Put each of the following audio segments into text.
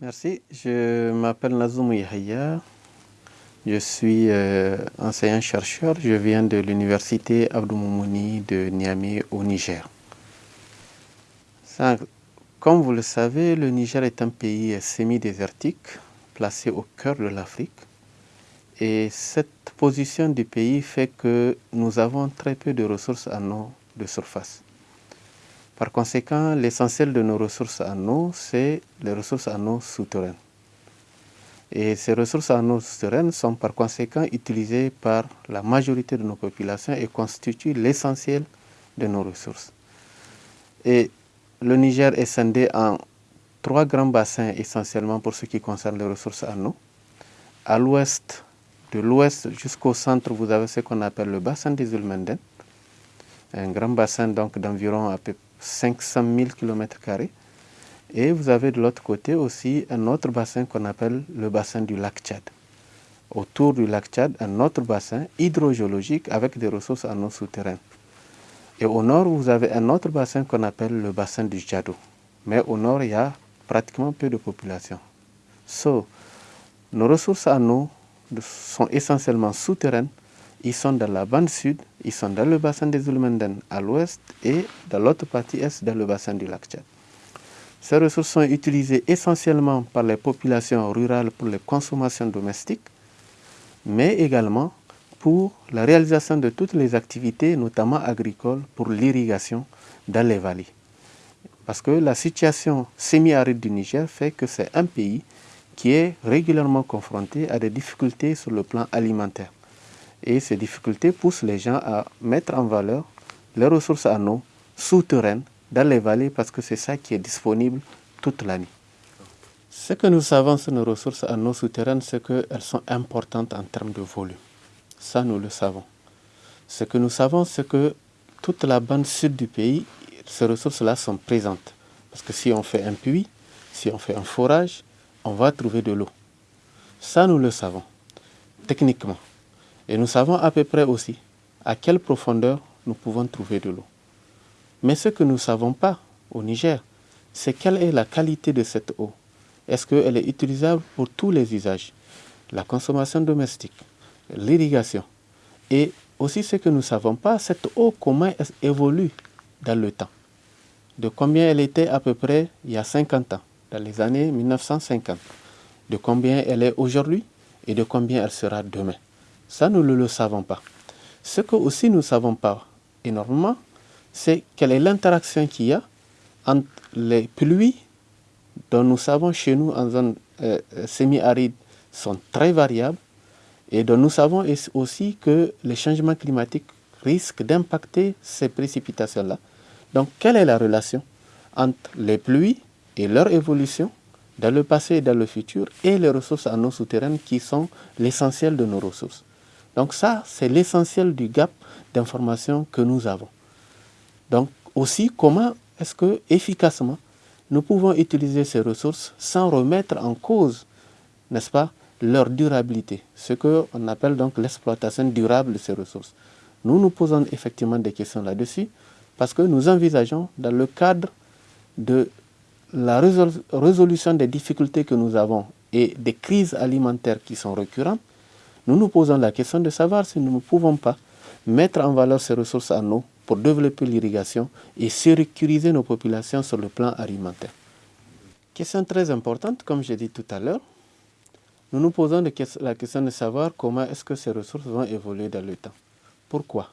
Merci. Je m'appelle Nazoum Yahya. Je suis euh, enseignant-chercheur. Je viens de l'université Abdou Moumouni de Niamey au Niger. comme vous le savez, le Niger est un pays semi-désertique placé au cœur de l'Afrique. Et cette position du pays fait que nous avons très peu de ressources en eau de surface. Par conséquent, l'essentiel de nos ressources en eau, c'est les ressources en eau souterraines. Et ces ressources en eau souterraines sont par conséquent utilisées par la majorité de nos populations et constituent l'essentiel de nos ressources. Et le Niger est scindé en trois grands bassins essentiellement pour ce qui concerne les ressources en eau. À l'ouest, de l'ouest jusqu'au centre, vous avez ce qu'on appelle le bassin des Ulmenden, un grand bassin donc d'environ à peu 500 000 km. Et vous avez de l'autre côté aussi un autre bassin qu'on appelle le bassin du lac Tchad. Autour du lac Tchad, un autre bassin hydrogéologique avec des ressources en eau souterraine. Et au nord, vous avez un autre bassin qu'on appelle le bassin du Djado. Mais au nord, il y a pratiquement peu de population. So, nos ressources en eau sont essentiellement souterraines ils sont dans la bande sud, ils sont dans le bassin des Ulmenden à l'ouest et dans l'autre partie est dans le bassin du lac Tchad. Ces ressources sont utilisées essentiellement par les populations rurales pour les consommations domestiques, mais également pour la réalisation de toutes les activités, notamment agricoles, pour l'irrigation dans les vallées. Parce que la situation semi-aride du Niger fait que c'est un pays qui est régulièrement confronté à des difficultés sur le plan alimentaire. Et ces difficultés poussent les gens à mettre en valeur les ressources en eau souterraines dans les vallées parce que c'est ça qui est disponible toute l'année. Ce que nous savons sur nos ressources en eau souterraines, c'est qu'elles sont importantes en termes de volume. Ça, nous le savons. Ce que nous savons, c'est que toute la bande sud du pays, ces ressources-là sont présentes. Parce que si on fait un puits, si on fait un forage, on va trouver de l'eau. Ça, nous le savons, techniquement. Et nous savons à peu près aussi à quelle profondeur nous pouvons trouver de l'eau. Mais ce que nous ne savons pas au Niger, c'est quelle est la qualité de cette eau. Est-ce qu'elle est utilisable pour tous les usages? La consommation domestique, l'irrigation. Et aussi ce que nous ne savons pas, cette eau, comment elle évolue dans le temps? De combien elle était à peu près il y a 50 ans, dans les années 1950. De combien elle est aujourd'hui et de combien elle sera demain? Ça, nous ne le savons pas. Ce que aussi nous ne savons pas énormément, c'est quelle est l'interaction qu'il y a entre les pluies dont nous savons chez nous en zone euh, euh, semi-aride sont très variables et dont nous savons aussi que les changements climatiques risquent d'impacter ces précipitations-là. Donc, quelle est la relation entre les pluies et leur évolution dans le passé et dans le futur et les ressources en eau souterraine qui sont l'essentiel de nos ressources? Donc ça, c'est l'essentiel du gap d'information que nous avons. Donc aussi, comment est-ce que efficacement nous pouvons utiliser ces ressources sans remettre en cause, n'est-ce pas, leur durabilité, ce qu'on appelle donc l'exploitation durable de ces ressources. Nous nous posons effectivement des questions là-dessus parce que nous envisageons dans le cadre de la résolution des difficultés que nous avons et des crises alimentaires qui sont récurrentes, nous nous posons la question de savoir si nous ne pouvons pas mettre en valeur ces ressources en eau pour développer l'irrigation et sécuriser nos populations sur le plan alimentaire. Question très importante, comme j'ai dit tout à l'heure. Nous nous posons la question de savoir comment est-ce que ces ressources vont évoluer dans le temps. Pourquoi?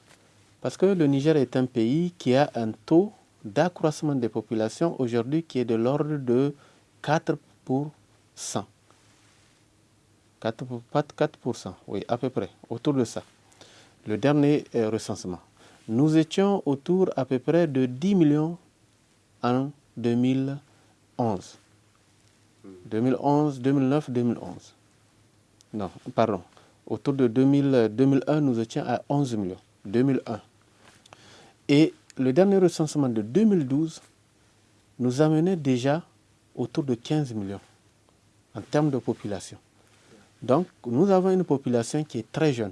Parce que le Niger est un pays qui a un taux d'accroissement des populations aujourd'hui qui est de l'ordre de 4 pour 100. 4, 4%, oui, à peu près, autour de ça. Le dernier euh, recensement. Nous étions autour à peu près de 10 millions en 2011. 2011, 2009, 2011. Non, pardon. Autour de 2000, 2001, nous étions à 11 millions. 2001. Et le dernier recensement de 2012 nous amenait déjà autour de 15 millions en termes de population. Donc, nous avons une population qui est très jeune,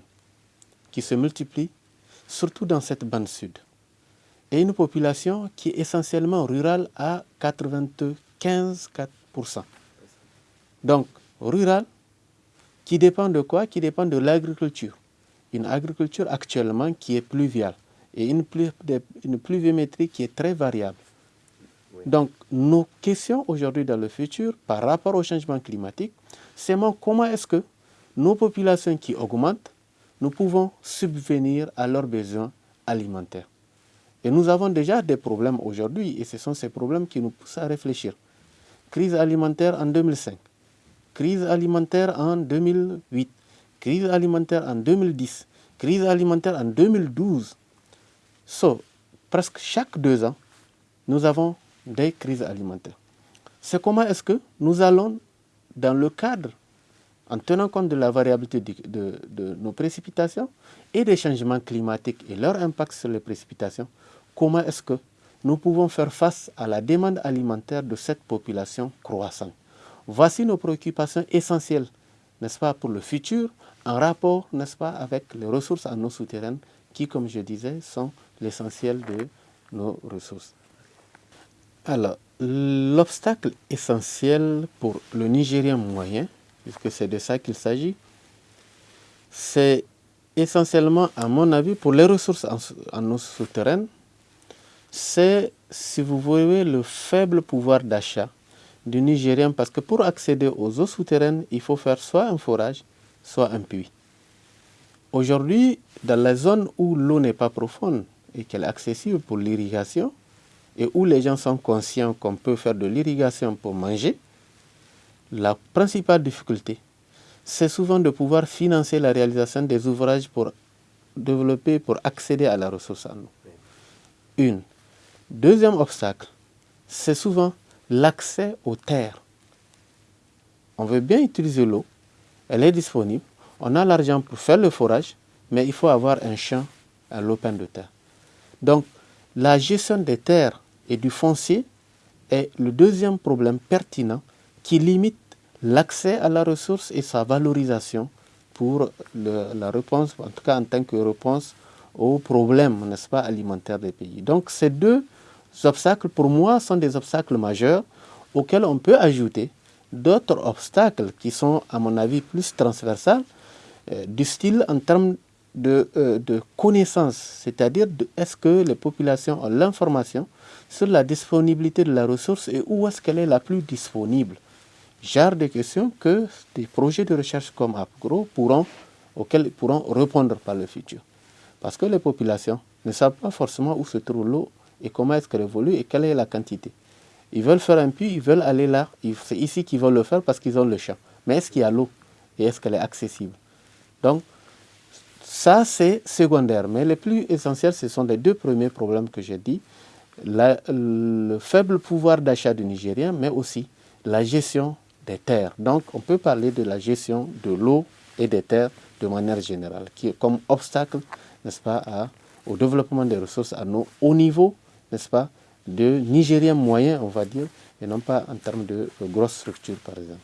qui se multiplie, surtout dans cette bande sud. Et une population qui est essentiellement rurale à 95%. Donc, rural, qui dépend de quoi? Qui dépend de l'agriculture. Une agriculture actuellement qui est pluviale et une, pluviométrie qui est très variable. Donc, nos questions aujourd'hui dans le futur par rapport au changement climatique, c'est comment est-ce que nos populations qui augmentent, nous pouvons subvenir à leurs besoins alimentaires? Et nous avons déjà des problèmes aujourd'hui et ce sont ces problèmes qui nous poussent à réfléchir. Crise alimentaire en 2005, crise alimentaire en 2008, crise alimentaire en 2010, crise alimentaire en 2012. So, presque chaque deux ans, nous avons des crises alimentaires. C'est comment est-ce que nous allons, dans le cadre, en tenant compte de la variabilité de, nos précipitations et des changements climatiques et leur impact sur les précipitations, comment est-ce que nous pouvons faire face à la demande alimentaire de cette population croissante? Voici nos préoccupations essentielles, n'est-ce pas, pour le futur, en rapport, n'est-ce pas, avec les ressources en eau souterraine qui, comme je disais, sont l'essentiel de nos ressources. Alors, l'obstacle essentiel pour le Nigérien moyen, puisque c'est de ça qu'il s'agit, c'est essentiellement, à mon avis, pour les ressources en eau souterraine, c'est, si vous voyez, le faible pouvoir d'achat du Nigérien, parce que pour accéder aux eaux souterraines, il faut faire soit un forage, soit un puits. Aujourd'hui, dans la zone où l'eau n'est pas profonde et qu'elle est accessible pour l'irrigation, et où les gens sont conscients qu'on peut faire de l'irrigation pour manger, la principale difficulté, c'est souvent de pouvoir financer la réalisation des ouvrages pour développer, pour accéder à la ressource en eau. Une. Deuxième obstacle, c'est souvent l'accès aux terres. On veut bien utiliser l'eau, elle est disponible, on a l'argent pour faire le forage, mais il faut avoir un champ à l'open de terre. Donc, la gestion des terres et du foncier est le deuxième problème pertinent qui limite l'accès à la ressource et sa valorisation pour la réponse, en tout cas en tant que réponse aux problèmes, n'est-ce pas, alimentaires des pays. Donc, ces deux obstacles, pour moi, sont des obstacles majeurs auxquels on peut ajouter d'autres obstacles qui sont, à mon avis, plus transversales, euh, du style en termes de, euh, de connaissances, c'est-à-dire est-ce que les populations ont l'information sur la disponibilité de la ressource et où est-ce qu'elle est la plus disponible. Genre de questions que des projets de recherche comme AppGrow pourront, pourront répondre par le futur. Parce que les populations ne savent pas forcément où se trouve l'eau et comment est-ce qu'elle évolue et quelle est la quantité. Ils veulent faire un puits, ils veulent aller là. C'est ici qu'ils veulent le faire parce qu'ils ont le champ. Mais est-ce qu'il y a l'eau et est-ce qu'elle est accessible? Donc, ça, c'est secondaire. Mais le plus essentiel, ce sont les deux premiers problèmes que j'ai dit. Le faible pouvoir d'achat du Nigérien, mais aussi la gestion des terres. Donc, on peut parler de la gestion de l'eau et des terres de manière générale, qui est comme obstacle, n'est-ce pas, au développement des ressources à nos hauts niveaux n'est-ce pas, de Nigériens moyens, on va dire, et non pas en termes de grosses structures, par exemple.